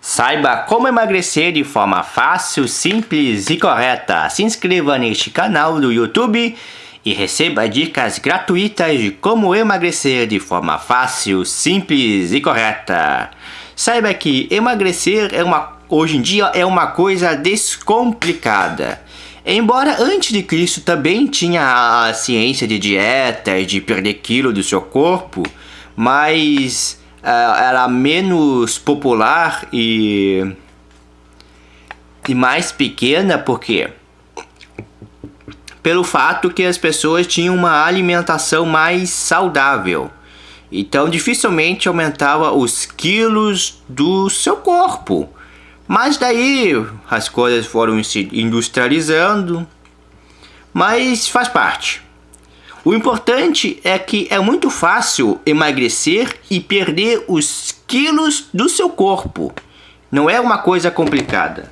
Saiba como emagrecer de forma fácil, simples e correta. Se inscreva neste canal do YouTube e receba dicas gratuitas de como emagrecer de forma fácil, simples e correta. Saiba que emagrecer é uma, hoje em dia é uma coisa descomplicada. Embora antes de Cristo também tinha a ciência de dieta, de perder quilo do seu corpo, mas era menos popular e, e mais pequena, porque pelo fato que as pessoas tinham uma alimentação mais saudável. Então dificilmente aumentava os quilos do seu corpo. Mas daí as coisas foram se industrializando, mas faz parte. O importante é que é muito fácil emagrecer e perder os quilos do seu corpo. Não é uma coisa complicada.